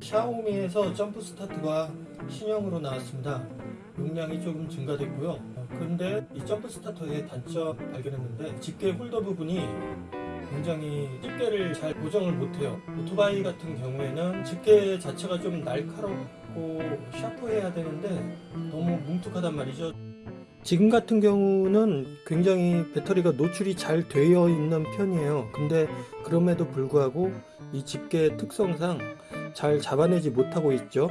샤오미에서 jump start가 신형으로 나왔습니다. 용량이 조금 증가됐고요. 어, 그런데 이 jump starter의 단점 발견했는데 집게 holder 부분이 굉장히 집게를 잘 고정을 못해요. 오토바이 같은 경우에는 집게 자체가 좀 날카롭고 sharp해야 되는데 너무 뭉툭하단 말이죠. 지금 같은 경우는 굉장히 배터리가 노출이 잘 되어 있는 편이에요. 근데 그럼에도 불구하고 이 집게 특성상 잘 잡아내지 못하고 있죠.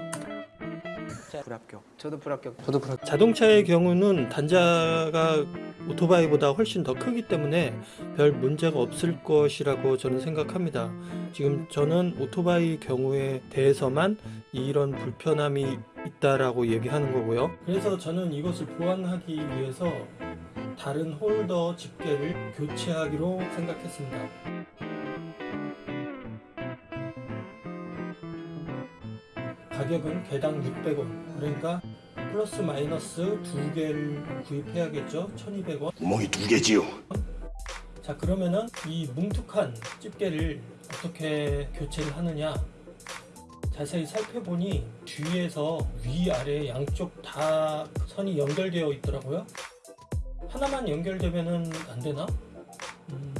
불합격. 저도 불합격. 저도 불합 자동차의 경우는 단자가 오토바이보다 훨씬 더 크기 때문에 별 문제가 없을 것이라고 저는 생각합니다. 지금 저는 오토바이 경우에 대해서만 이런 불편함이 있다라고 얘기하는 거고요. 그래서 저는 이것을 보완하기 위해서 다른 holder 집게를 교체하기로 생각했습니다. 가격은 개당 600원. 그러니까 플러스 마이너스 두 개를 구입해야겠죠. 1200원. 구멍이 두 개지요. 자 그러면은 이 뭉툭한 집게를 어떻게 교체를 하느냐 자세히 살펴보니 뒤에서 위아래 양쪽 다 선이 연결되어 있더라고요 하나만 연결되면은 안 되나? 음,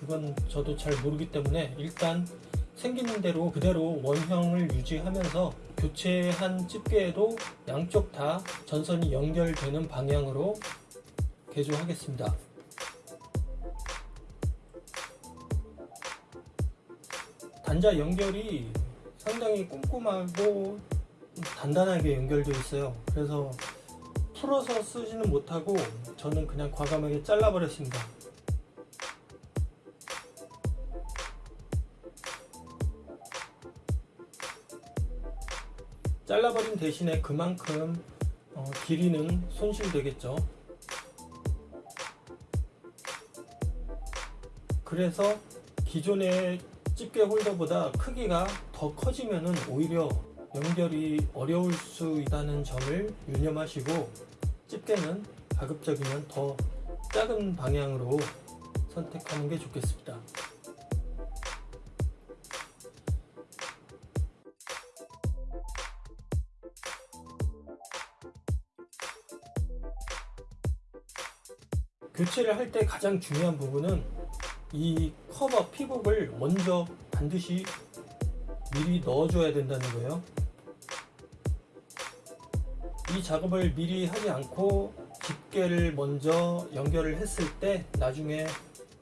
그건 저도 잘 모르기 때문에 일단 생기는 대로 그대로 원형을 유지하면서 교체한 집게에도 양쪽 다 전선이 연결되는 방향으로 개조하겠습니다 단자 연결이 상당히 꼼꼼하고 단단하게 연결되어 있어요. 그래서 풀어서 쓰지는 못하고 저는 그냥 과감하게 잘라버렸습니다. 잘라버린 대신에 그만큼 어, 길이는 손실되겠죠. 그래서 기존의 집게 홀더보다 크기가 더 커지면 오히려 연결이 어려울 수 있다는 점을 유념하시고 집게는 가급적이면 더 작은 방향으로 선택하는 게 좋겠습니다. 교체를 할 때 가장 중요한 부분은 이 커버 피복을 먼저 반드시 미리 넣어줘야 된다는 거예요. 이 작업을 미리 하지 않고 집게를 먼저 연결을 했을 때 나중에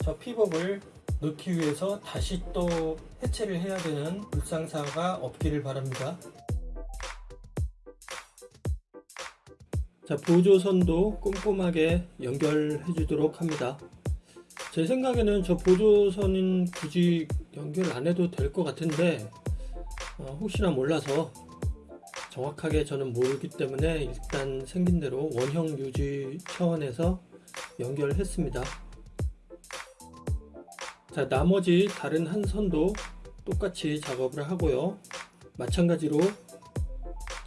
저 피복을 넣기 위해서 다시 또 해체를 해야 되는 불상사가 없기를 바랍니다. 자, 보조선도 꼼꼼하게 연결해 주도록 합니다. 제 생각에는 저 보조선은 굳이 연결 안 해도 될 것 같은데 어, 혹시나 몰라서 정확하게 저는 모르기 때문에 일단 생긴 대로 원형 유지 차원에서 연결했습니다. 자 나머지 다른 한 선도 똑같이 작업을 하고요. 마찬가지로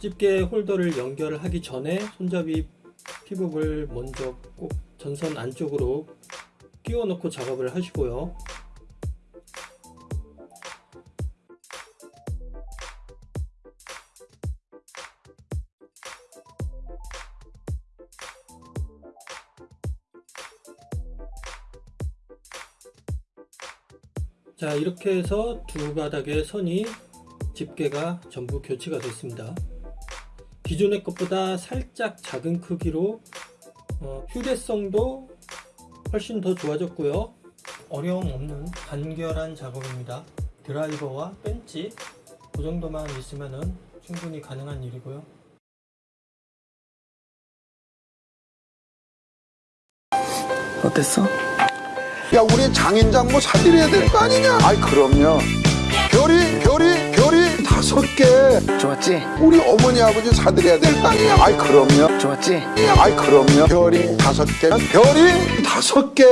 집게 홀더를 연결하기 전에 손잡이 피복을 먼저 꼭 전선 안쪽으로 끼워 넣고 작업을 하시고요. 자 이렇게 해서 두 바닥의 선이 집게가 전부 교체가 됐습니다. 기존의 것보다 살짝 작은 크기로 어, 휴대성도 훨씬 더 좋아졌고요. 어려움 없는 간결한 작업입니다. 드라이버와 벤치 그 정도만 있으면 충분히 가능한 일이고요. 어땠어? 야, 우리 장인장 뭐 사드려야 될 거 아니냐? 아이, 그럼요. 다섯 개. 좋았지? 우리 어머니, 아버지 사드려야 될거 아니냐? 아이, 그럼요. 좋았지? 아이, 그럼요. 별이 다섯 개. 별이 다섯 개.